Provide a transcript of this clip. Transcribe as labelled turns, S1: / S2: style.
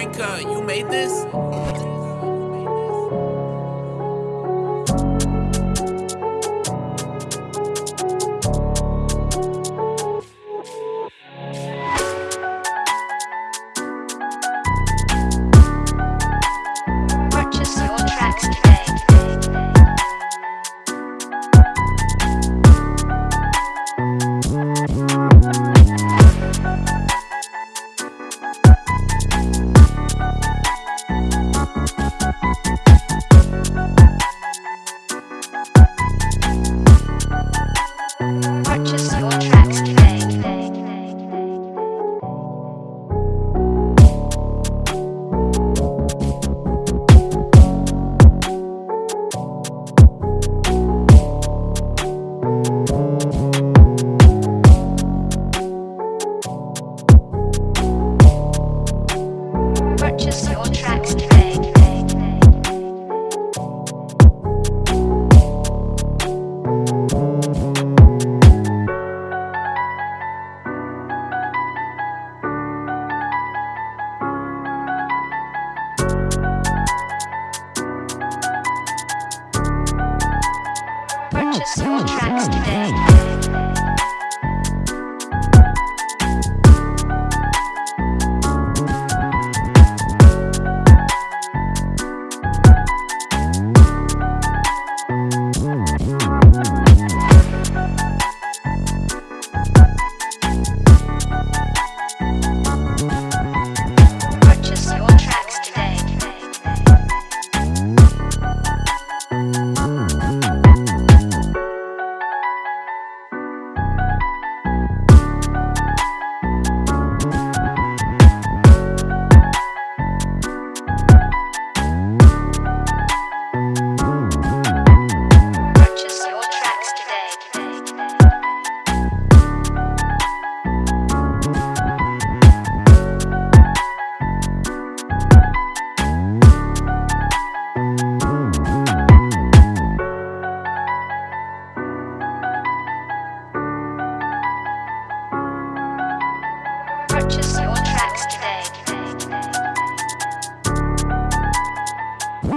S1: You made this?
S2: Purchase your tracks today.